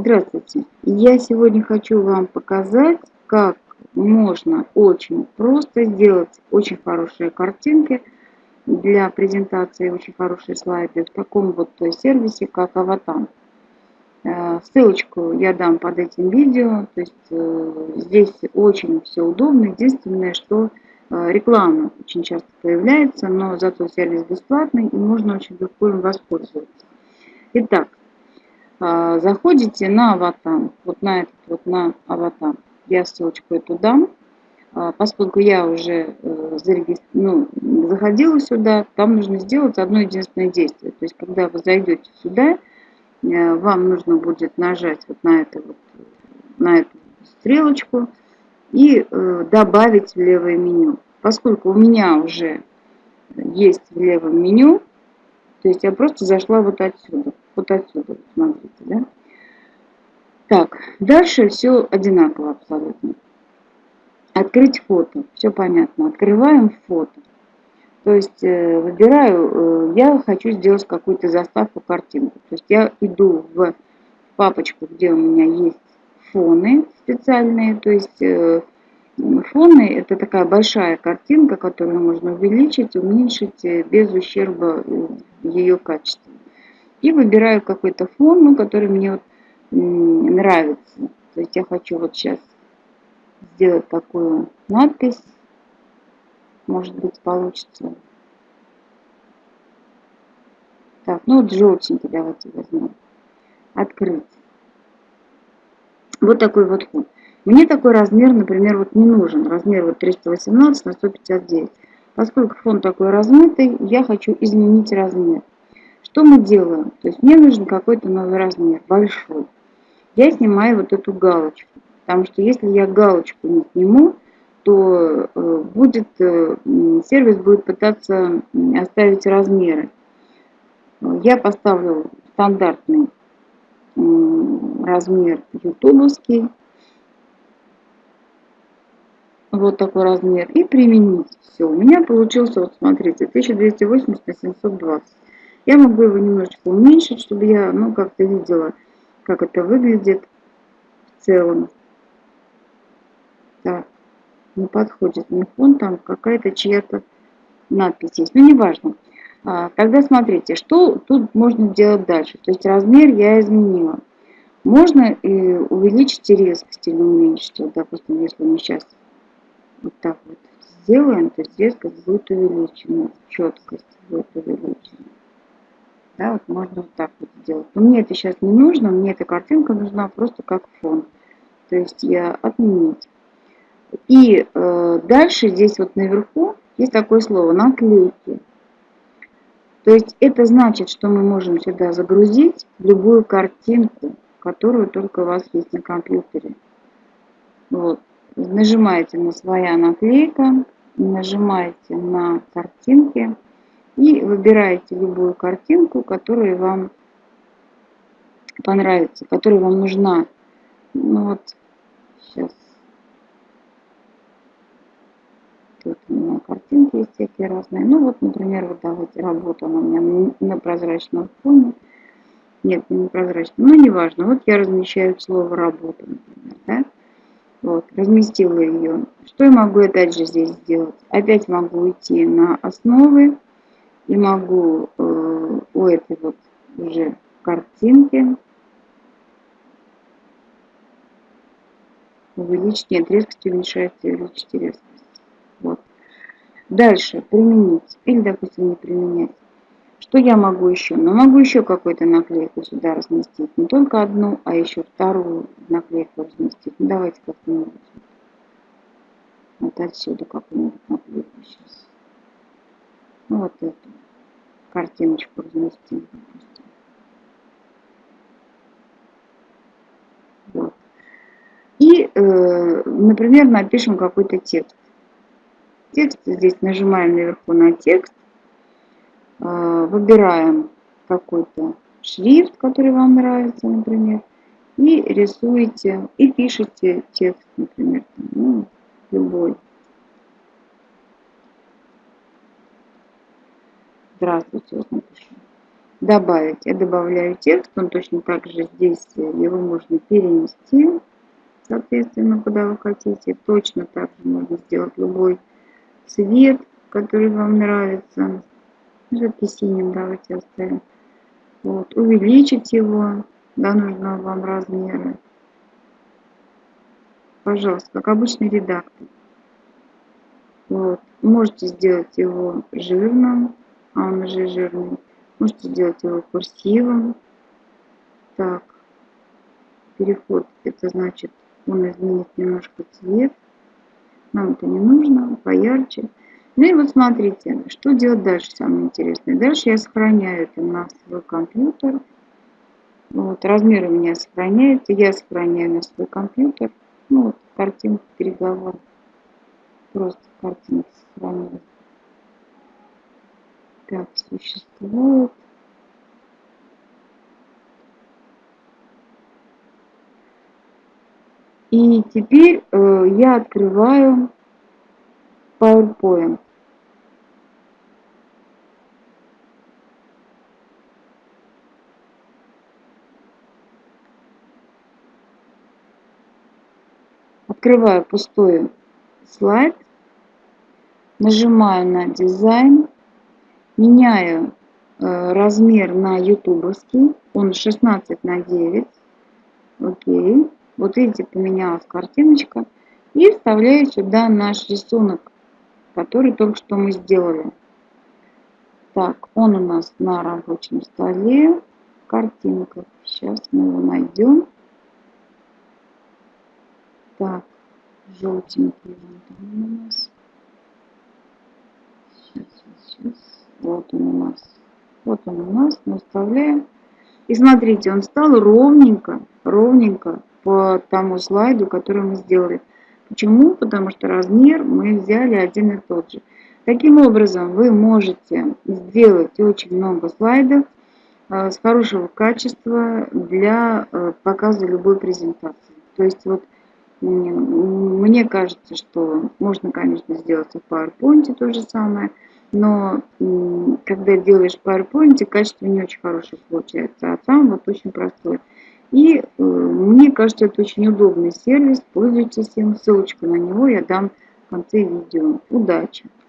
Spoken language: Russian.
Здравствуйте! Я сегодня хочу вам показать, как можно очень просто сделать очень хорошие картинки для презентации, очень хорошие слайды в таком вот сервисе, как Аватан. Э, ссылочку я дам под этим видео, то есть э, здесь очень все удобно. Единственное, что э, реклама очень часто появляется, но зато сервис бесплатный и можно очень легко им воспользоваться. Итак, заходите на аватар, вот на этот вот на аватар. Я ссылочку эту дам. А, поскольку я уже э, ну, заходила сюда, там нужно сделать одно единственное действие. То есть, когда вы зайдете сюда, э, вам нужно будет нажать вот на, это вот, на эту стрелочку и э, добавить в левое меню. Поскольку у меня уже есть в левом меню, то есть я просто зашла вот отсюда вот отсюда, смотрите, да? Так, дальше все одинаково абсолютно. Открыть фото, все понятно. Открываем фото. То есть э, выбираю, э, я хочу сделать какую-то заставку, картинку. То есть я иду в папочку, где у меня есть фоны специальные. То есть э, фоны это такая большая картинка, которую можно увеличить, уменьшить без ущерба ее качеству. И выбираю какой-то фон, ну, который мне вот нравится. То есть я хочу вот сейчас сделать такую надпись. Может быть получится. Так, ну вот желтенький давайте возьмем. Открыть. Вот такой вот фон. Мне такой размер, например, вот не нужен. Размер вот 318 на 159. Поскольку фон такой размытый, я хочу изменить размер. Что мы делаем? То есть мне нужен какой-то новый размер, большой. Я снимаю вот эту галочку. Потому что если я галочку не сниму, то э, будет, э, сервис будет пытаться оставить размеры. Я поставлю стандартный размер ютубовский. Вот такой размер. И применить. Все. У меня получился, вот смотрите, 1280 на 720. Я могу его немножечко уменьшить, чтобы я, ну, как-то видела, как это выглядит в целом. Так, не подходит мне фон, там какая-то чья-то надпись есть. Ну, неважно. А, тогда смотрите, что тут можно делать дальше. То есть размер я изменила. Можно и увеличить резкость или уменьшить. Вот, допустим, если мы сейчас вот так вот сделаем, то есть резкость будет увеличена, четкость будет увеличена. Да, вот можно вот так вот сделать. Но мне это сейчас не нужно, мне эта картинка нужна просто как фон. То есть я отменить. И э, дальше здесь вот наверху есть такое слово наклейки. То есть это значит, что мы можем сюда загрузить любую картинку, которую только у вас есть на компьютере. Вот. Нажимаете на своя наклейка, нажимаете на картинки и выбираете любую картинку, которая вам понравится, которая вам нужна. Ну вот, сейчас. Тут у меня картинки есть всякие разные. Ну вот, например, вот давайте работа у меня на прозрачном фоне. Нет, не прозрачном, но неважно. Вот я размещаю слово работа, например, да? Вот, разместила ее. Что я могу опять же здесь сделать? Опять могу уйти на основы и могу э, у этой вот уже картинки увеличить, нет, резкость уменьшается, увеличить резкость. Вот. Дальше применить, или, допустим, не применять. Что я могу еще? Ну, могу еще какую-то наклейку сюда разместить. Не только одну, а еще вторую наклейку разместить. Ну, давайте как-нибудь. Вот отсюда какую-нибудь наклейку сейчас. Ну, вот эту картиночку разместим. Вот. И, э, например, напишем какой-то текст. Текст здесь нажимаем наверху на текст, э, выбираем какой-то шрифт, который вам нравится, например, и рисуете, и пишете текст, например, ну, любой. Здравствуйте, вот напишу. добавить. Я добавляю текст, он точно так же здесь, его можно перенести, соответственно, куда вы хотите. Точно так же можно сделать любой цвет, который вам нравится. Все-таки синим давайте оставим. Вот. Увеличить его до нужного вам размера. Пожалуйста, как обычный редактор. Вот. Можете сделать его жирным, он уже жирный. Можете сделать его курсивом. Так, переход, это значит, он изменит немножко цвет. Нам это не нужно, поярче. Ну и вот смотрите, что делать дальше, самое интересное. Дальше я сохраняю это на свой компьютер. Вот, размер у меня сохраняется, я сохраняю на свой компьютер. Ну вот, картинка переговор. Просто картинка сохранилась. Так, существует. И теперь э, я открываю PowerPoint. Открываю пустой слайд, нажимаю на дизайн, меняю э, размер на ютубовский, он 16 на 9, окей, вот видите, поменялась картиночка, и вставляю сюда наш рисунок, который только что мы сделали. Так, он у нас на рабочем столе, картинка, сейчас мы его найдем. Так, желтенький он у нас. Сейчас, сейчас. Вот он у нас. Вот он у нас. Мы вставляем. И смотрите, он стал ровненько, ровненько по тому слайду, который мы сделали. Почему? Потому что размер мы взяли один и тот же. Таким образом, вы можете сделать очень много слайдов э, с хорошего качества для э, показа любой презентации. То есть вот мне кажется, что можно, конечно, сделать в PowerPoint то же самое, но когда делаешь в PowerPoint, качество не очень хорошее получается, а сам вот очень простой. И э, мне кажется, это очень удобный сервис, пользуйтесь им, ссылочку на него я дам в конце видео. Удачи!